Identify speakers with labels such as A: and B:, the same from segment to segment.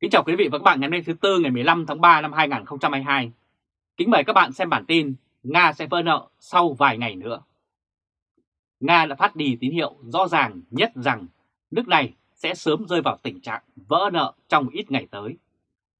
A: Kính chào quý vị và các bạn ngày hôm nay thứ Tư ngày 15 tháng 3 năm 2022. Kính mời các bạn xem bản tin Nga sẽ vỡ nợ sau vài ngày nữa. Nga đã phát đi tín hiệu rõ ràng nhất rằng nước này sẽ sớm rơi vào tình trạng vỡ nợ trong ít ngày tới.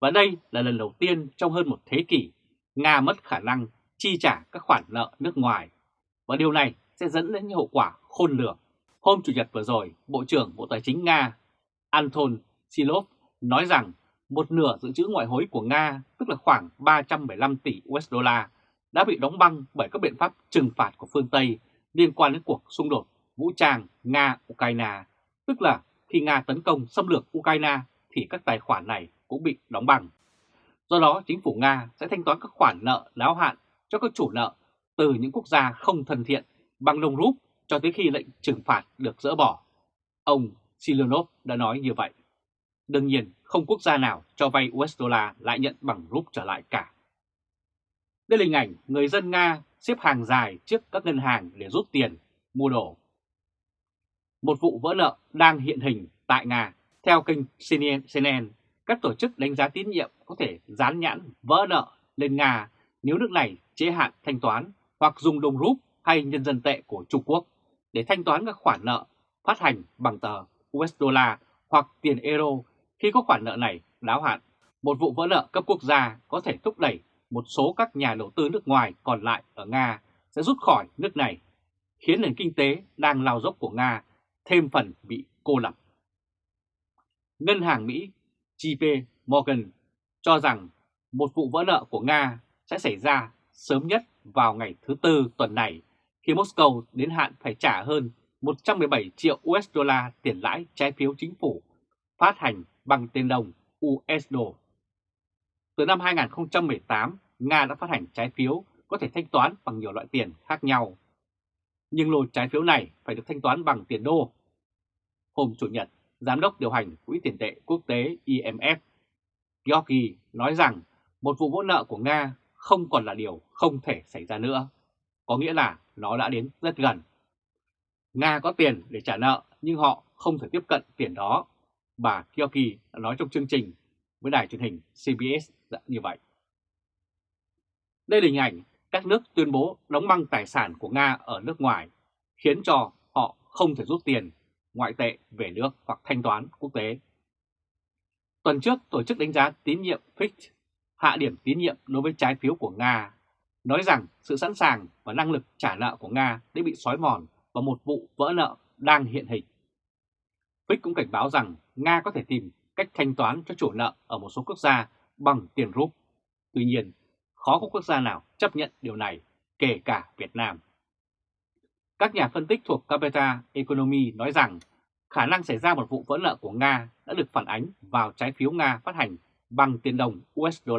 A: Và đây là lần đầu tiên trong hơn một thế kỷ Nga mất khả năng chi trả các khoản nợ nước ngoài. Và điều này sẽ dẫn đến những hậu quả khôn lường. Hôm Chủ nhật vừa rồi, Bộ trưởng Bộ Tài chính Nga Anton Silov nói rằng một nửa dự trữ ngoại hối của Nga, tức là khoảng 315 tỷ USD, đã bị đóng băng bởi các biện pháp trừng phạt của phương Tây liên quan đến cuộc xung đột vũ trang Nga-Ukraine, tức là khi Nga tấn công xâm lược Ukraine thì các tài khoản này cũng bị đóng băng. Do đó, chính phủ Nga sẽ thanh toán các khoản nợ đáo hạn cho các chủ nợ từ những quốc gia không thân thiện bằng đồng rúp cho tới khi lệnh trừng phạt được dỡ bỏ. Ông Silonov đã nói như vậy. Đương nhiên, không quốc gia nào cho vay USD lại nhận bằng rúp trở lại cả. Đây là hình ảnh người dân Nga xếp hàng dài trước các ngân hàng để rút tiền, mua đồ. Một vụ vỡ nợ đang hiện hình tại Nga. Theo kênh CNN, các tổ chức đánh giá tín nhiệm có thể dán nhãn vỡ nợ lên Nga nếu nước này chế hạn thanh toán hoặc dùng đồng rúp hay nhân dân tệ của Trung Quốc để thanh toán các khoản nợ phát hành bằng tờ USD hoặc tiền euro khi có khoản nợ này đáo hạn, một vụ vỡ nợ cấp quốc gia có thể thúc đẩy một số các nhà đầu tư nước ngoài còn lại ở Nga sẽ rút khỏi nước này, khiến nền kinh tế đang lao dốc của Nga thêm phần bị cô lập. Ngân hàng Mỹ JP Morgan cho rằng một vụ vỡ nợ của Nga sẽ xảy ra sớm nhất vào ngày thứ Tư tuần này khi Moscow đến hạn phải trả hơn 117 triệu USD tiền lãi trái phiếu chính phủ phát hành bằng tiền đồng USD. Từ năm 2018, Nga đã phát hành trái phiếu có thể thanh toán bằng nhiều loại tiền khác nhau. Nhưng lô trái phiếu này phải được thanh toán bằng tiền đô. Hôm Chủ nhật, Giám đốc điều hành Quỹ tiền tệ quốc tế IMF Georgi nói rằng một vụ vỡ nợ của Nga không còn là điều không thể xảy ra nữa. Có nghĩa là nó đã đến rất gần. Nga có tiền để trả nợ nhưng họ không thể tiếp cận tiền đó bà Kyoki đã nói trong chương trình với đài truyền hình CBS như vậy. Đây là hình ảnh các nước tuyên bố đóng băng tài sản của Nga ở nước ngoài, khiến cho họ không thể rút tiền ngoại tệ về nước hoặc thanh toán quốc tế. Tuần trước, Tổ chức đánh giá tín nhiệm Fitch hạ điểm tín nhiệm đối với trái phiếu của Nga, nói rằng sự sẵn sàng và năng lực trả nợ của Nga đã bị xói mòn và một vụ vỡ nợ đang hiện hình. Fitch cũng cảnh báo rằng Nga có thể tìm cách thanh toán cho chủ nợ ở một số quốc gia bằng tiền rúp. Tuy nhiên, khó có quốc gia nào chấp nhận điều này, kể cả Việt Nam. Các nhà phân tích thuộc Capita Economy nói rằng khả năng xảy ra một vụ vỡ nợ của Nga đã được phản ánh vào trái phiếu Nga phát hành bằng tiền đồng USD.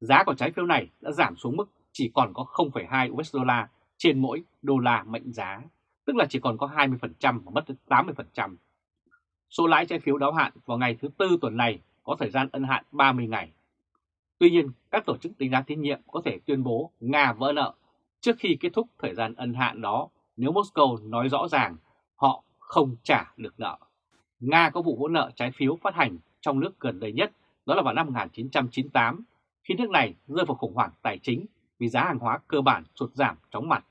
A: Giá của trái phiếu này đã giảm xuống mức chỉ còn có 0,2 USD trên mỗi đô la mệnh giá, tức là chỉ còn có 20% và mất 80%. Số lãi trái phiếu đáo hạn vào ngày thứ Tư tuần này có thời gian ân hạn 30 ngày. Tuy nhiên, các tổ chức đánh giá tín nhiệm có thể tuyên bố Nga vỡ nợ trước khi kết thúc thời gian ân hạn đó nếu Moscow nói rõ ràng họ không trả được nợ. Nga có vụ vỡ nợ trái phiếu phát hành trong nước gần đây nhất đó là vào năm 1998 khi nước này rơi vào khủng hoảng tài chính vì giá hàng hóa cơ bản sụt giảm chóng mặt.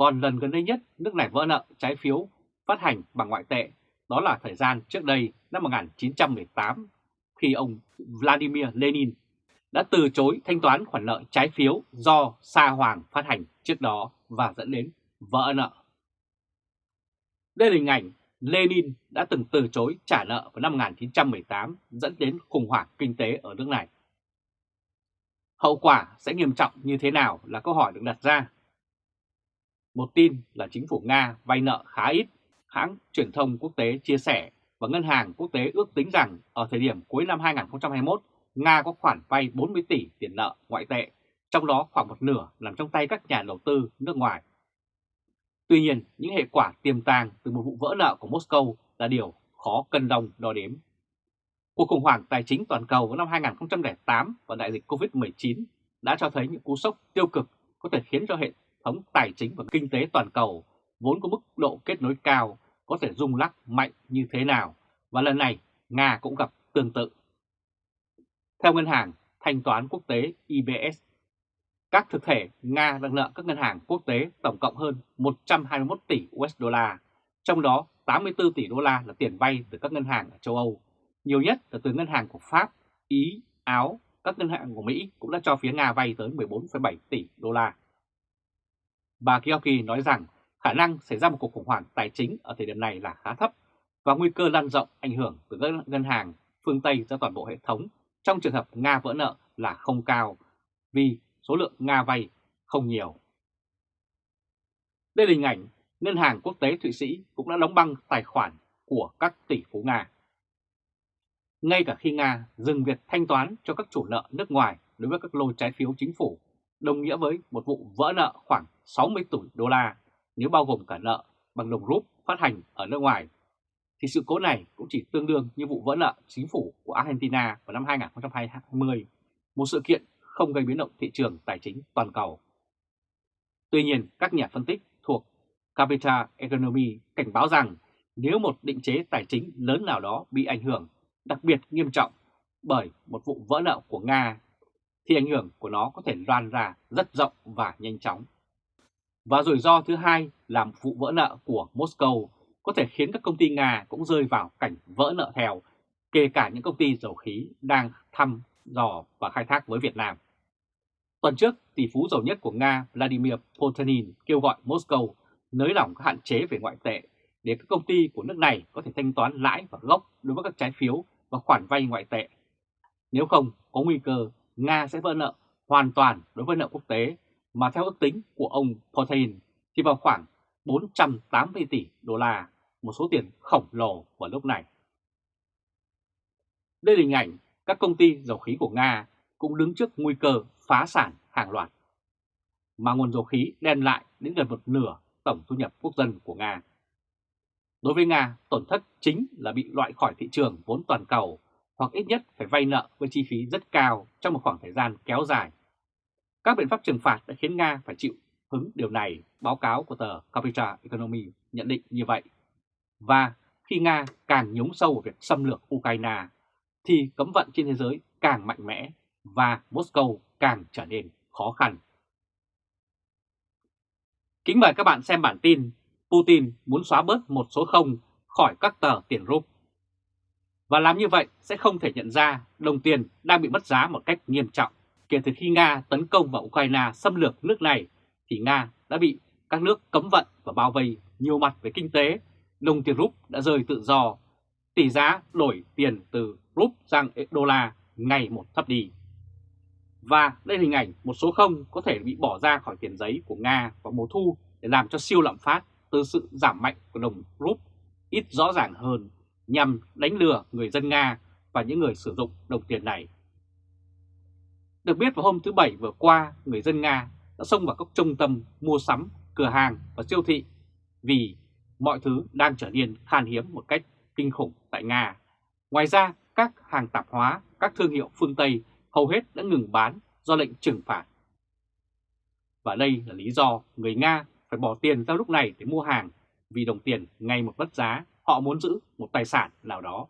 A: Còn lần gần đây nhất, nước này vỡ nợ, trái phiếu phát hành bằng ngoại tệ đó là thời gian trước đây, năm 1918 khi ông Vladimir Lenin đã từ chối thanh toán khoản nợ trái phiếu do Sa Hoàng phát hành trước đó và dẫn đến vỡ nợ. Đây là hình ảnh Lenin đã từng từ chối trả nợ vào năm 1918 dẫn đến khủng hoảng kinh tế ở nước này. Hậu quả sẽ nghiêm trọng như thế nào là câu hỏi được đặt ra. Một tin là chính phủ Nga vay nợ khá ít hãng truyền thông quốc tế chia sẻ và Ngân hàng Quốc tế ước tính rằng ở thời điểm cuối năm 2021, Nga có khoản vay 40 tỷ tiền nợ ngoại tệ, trong đó khoảng một nửa nằm trong tay các nhà đầu tư nước ngoài. Tuy nhiên, những hệ quả tiềm tàng từ một vụ vỡ nợ của Moscow là điều khó cân đồng đo đếm. Cuộc khủng hoảng tài chính toàn cầu vào năm 2008 và đại dịch COVID-19 đã cho thấy những cú sốc tiêu cực có thể khiến cho hệ thống tài chính và kinh tế toàn cầu vốn có mức độ kết nối cao có thể rung lắc mạnh như thế nào và lần này Nga cũng gặp tương tự. Theo Ngân hàng Thanh toán Quốc tế IBS, các thực thể Nga đang nợ các ngân hàng quốc tế tổng cộng hơn 121 tỷ USD, trong đó 84 tỷ đô la là tiền vay từ các ngân hàng ở châu Âu, nhiều nhất là từ ngân hàng của Pháp, Ý, Áo, các ngân hàng của Mỹ cũng đã cho phía Nga vay tới 14,7 tỷ đô la. Bà Kiyoki nói rằng khả năng xảy ra một cuộc khủng hoảng tài chính ở thời điểm này là khá thấp và nguy cơ lan rộng ảnh hưởng từ các ngân hàng phương Tây ra toàn bộ hệ thống trong trường hợp Nga vỡ nợ là không cao vì số lượng Nga vay không nhiều. Đây là hình ảnh Ngân hàng Quốc tế Thụy Sĩ cũng đã đóng băng tài khoản của các tỷ phú Nga. Ngay cả khi Nga dừng việc thanh toán cho các chủ nợ nước ngoài đối với các lô trái phiếu chính phủ, đồng nghĩa với một vụ vỡ nợ khoảng 60 tỷ đô la nếu bao gồm cả nợ bằng đồng rúp phát hành ở nước ngoài, thì sự cố này cũng chỉ tương đương như vụ vỡ nợ chính phủ của Argentina vào năm 2020, một sự kiện không gây biến động thị trường tài chính toàn cầu. Tuy nhiên, các nhà phân tích thuộc Capital Economy cảnh báo rằng nếu một định chế tài chính lớn nào đó bị ảnh hưởng đặc biệt nghiêm trọng bởi một vụ vỡ nợ của Nga, thì ảnh hưởng của nó có thể loan ra rất rộng và nhanh chóng. Và rủi ro thứ hai là vụ vỡ nợ của Moscow có thể khiến các công ty Nga cũng rơi vào cảnh vỡ nợ theo, kể cả những công ty dầu khí đang thăm dò và khai thác với Việt Nam. Tuần trước, tỷ phú giàu nhất của Nga Vladimir Putin kêu gọi Moscow nới lỏng các hạn chế về ngoại tệ để các công ty của nước này có thể thanh toán lãi và gốc đối với các trái phiếu và khoản vay ngoại tệ. Nếu không, có nguy cơ Nga sẽ vỡ nợ hoàn toàn đối với nợ quốc tế mà theo ước tính của ông Putin thì vào khoảng 480 tỷ đô la, một số tiền khổng lồ vào lúc này. Đây là hình ảnh các công ty dầu khí của Nga cũng đứng trước nguy cơ phá sản hàng loạt, mà nguồn dầu khí đem lại đến gần một nửa tổng thu nhập quốc dân của Nga. Đối với Nga, tổn thất chính là bị loại khỏi thị trường vốn toàn cầu hoặc ít nhất phải vay nợ với chi phí rất cao trong một khoảng thời gian kéo dài. Các biện pháp trừng phạt đã khiến Nga phải chịu hứng điều này, báo cáo của tờ Capital Economy nhận định như vậy. Và khi Nga càng nhúng sâu vào việc xâm lược Ukraine, thì cấm vận trên thế giới càng mạnh mẽ và Moscow càng trở nên khó khăn. Kính mời các bạn xem bản tin Putin muốn xóa bớt một số không khỏi các tờ tiền rúp. Và làm như vậy sẽ không thể nhận ra đồng tiền đang bị mất giá một cách nghiêm trọng. Kể từ khi Nga tấn công vào Ukraine xâm lược nước này, thì Nga đã bị các nước cấm vận và bao vây nhiều mặt về kinh tế. Đồng tiền rúp đã rơi tự do. Tỷ giá đổi tiền từ rúp sang đô la ngày một thấp đi. Và đây là hình ảnh một số không có thể bị bỏ ra khỏi tiền giấy của Nga vào mùa thu để làm cho siêu lạm phát từ sự giảm mạnh của đồng rúp ít rõ ràng hơn nhằm đánh lừa người dân Nga và những người sử dụng đồng tiền này. Được biết vào hôm thứ Bảy vừa qua, người dân Nga đã xông vào các trung tâm mua sắm, cửa hàng và siêu thị vì mọi thứ đang trở nên khan hiếm một cách kinh khủng tại Nga. Ngoài ra, các hàng tạp hóa, các thương hiệu phương Tây hầu hết đã ngừng bán do lệnh trừng phạt. Và đây là lý do người Nga phải bỏ tiền ra lúc này để mua hàng vì đồng tiền ngày một mất giá, họ muốn giữ một tài sản nào đó.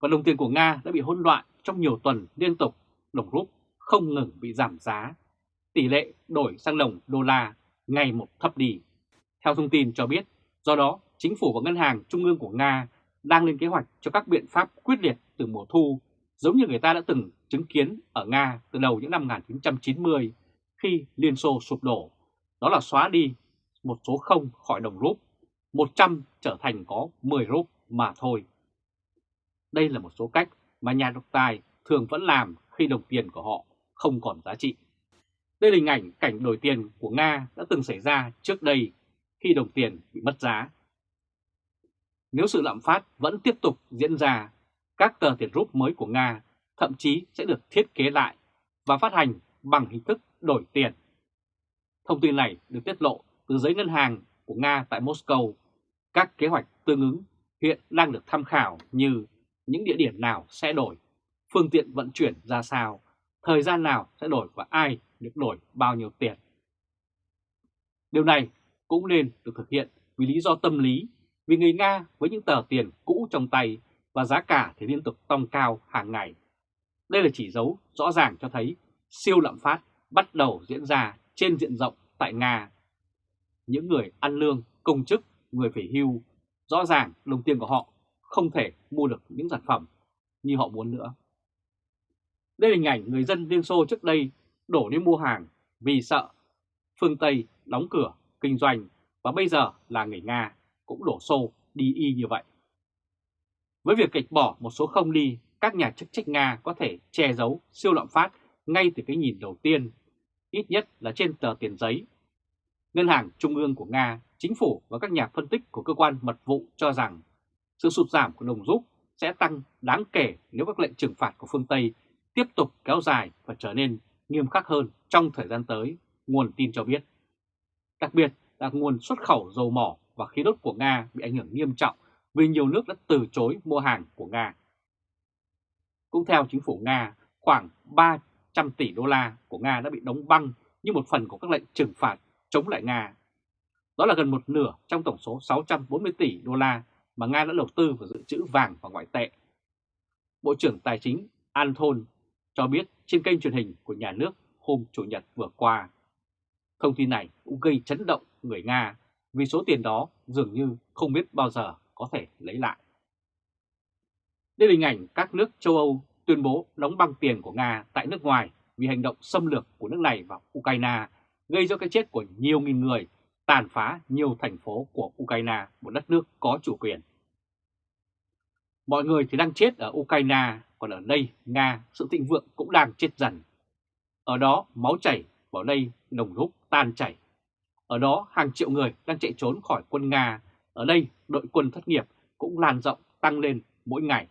A: Và đồng tiền của Nga đã bị hỗn loạn trong nhiều tuần liên tục, đồng rúp không ngừng bị giảm giá. Tỷ lệ đổi sang đồng đô la ngày một thấp đi. Theo thông tin cho biết, do đó chính phủ và ngân hàng trung ương của Nga đang lên kế hoạch cho các biện pháp quyết liệt từ mùa thu, giống như người ta đã từng chứng kiến ở Nga từ đầu những năm 1990 khi Liên Xô sụp đổ đó là xóa đi một số không khỏi đồng rúp, 100 trở thành có 10 rúp mà thôi. Đây là một số cách mà nhà độc tài thường vẫn làm khi đồng tiền của họ không còn giá trị. Đây là hình ảnh cảnh đổi tiền của Nga đã từng xảy ra trước đây khi đồng tiền bị mất giá. Nếu sự lạm phát vẫn tiếp tục diễn ra, các tờ tiền rúp mới của Nga thậm chí sẽ được thiết kế lại và phát hành bằng hình thức đổi tiền. Thông tin này được tiết lộ từ giấy ngân hàng của Nga tại Moscow. Các kế hoạch tương ứng hiện đang được tham khảo như những địa điểm nào sẽ đổi, phương tiện vận chuyển ra sao, thời gian nào sẽ đổi và ai được đổi bao nhiêu tiền. Điều này cũng nên được thực hiện vì lý do tâm lý, vì người Nga với những tờ tiền cũ trong tay và giá cả thì liên tục tăng cao hàng ngày. Đây là chỉ dấu rõ ràng cho thấy siêu lạm phát bắt đầu diễn ra trên diện rộng tại Nga. Những người ăn lương, công chức, người phải hưu, rõ ràng đồng tiền của họ không thể mua được những sản phẩm như họ muốn nữa. Đây là hình ảnh người dân Liên Xô trước đây đổ đi mua hàng vì sợ phương Tây đóng cửa kinh doanh và bây giờ là người Nga cũng đổ xô đi y như vậy. Với việc kịch bỏ một số không đi, các nhà chức trách Nga có thể che giấu siêu lạm phát ngay từ cái nhìn đầu tiên, ít nhất là trên tờ tiền giấy. Ngân hàng Trung ương của Nga, chính phủ và các nhà phân tích của cơ quan mật vụ cho rằng sự sụt giảm của đồng rút sẽ tăng đáng kể nếu các lệnh trừng phạt của phương Tây tiếp tục kéo dài và trở nên nghiêm khắc hơn trong thời gian tới, nguồn tin cho biết. Đặc biệt là nguồn xuất khẩu dầu mỏ và khí đốt của Nga bị ảnh hưởng nghiêm trọng vì nhiều nước đã từ chối mua hàng của Nga. Cũng theo chính phủ Nga, khoảng 300 tỷ đô la của Nga đã bị đóng băng như một phần của các lệnh trừng phạt chống lại Nga. Đó là gần một nửa trong tổng số 640 tỷ đô la mà Nga đã đầu tư vào dự trữ vàng và ngoại tệ. Bộ trưởng Tài chính Anton cho biết trên kênh truyền hình của nhà nước hôm Chủ nhật vừa qua. Thông tin này cũng gây chấn động người Nga vì số tiền đó dường như không biết bao giờ có thể lấy lại. Đây là hình ảnh các nước châu Âu tuyên bố đóng băng tiền của Nga tại nước ngoài vì hành động xâm lược của nước này vào Ukraine gây ra cái chết của nhiều nghìn người, tàn phá nhiều thành phố của Ukraine, một đất nước có chủ quyền. Mọi người thì đang chết ở Ukraine, còn ở đây Nga sự thịnh vượng cũng đang chết dần. Ở đó máu chảy, vào đây đồng rút tan chảy. Ở đó hàng triệu người đang chạy trốn khỏi quân Nga, ở đây đội quân thất nghiệp cũng lan rộng tăng lên mỗi ngày.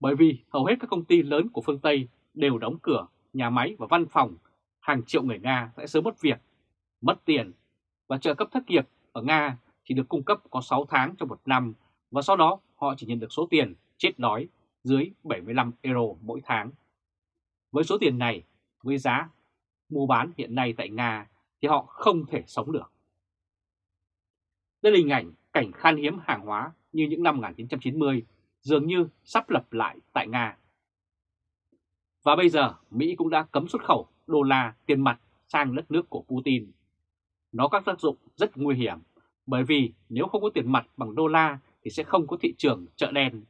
A: Bởi vì hầu hết các công ty lớn của phương Tây đều đóng cửa, nhà máy và văn phòng, hàng triệu người Nga sẽ sớm mất việc, mất tiền và trợ cấp thất nghiệp ở Nga chỉ được cung cấp có 6 tháng trong một năm và sau đó họ chỉ nhận được số tiền chết đói dưới 75 euro mỗi tháng. Với số tiền này, với giá mua bán hiện nay tại Nga thì họ không thể sống được. Đây là hình ảnh cảnh khan hiếm hàng hóa như những năm 1990 dường như sắp lập lại tại Nga. Và bây giờ Mỹ cũng đã cấm xuất khẩu đô la tiền mặt sang đất nước của Putin. Nó có tác dụng rất nguy hiểm, bởi vì nếu không có tiền mặt bằng đô la thì sẽ không có thị trường chợ đen,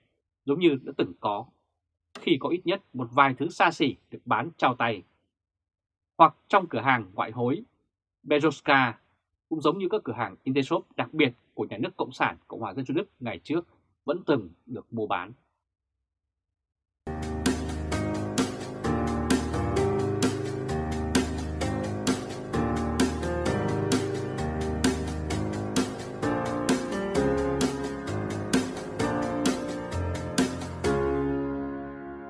A: giống như đã từng có khi có ít nhất một vài thứ xa xỉ được bán trao tay. Hoặc trong cửa hàng ngoại hối Bezoska cũng giống như các cửa hàng Intershop đặc biệt của nhà nước Cộng sản Cộng hòa Dân chủ Đức ngày trước vẫn từng được mua bán.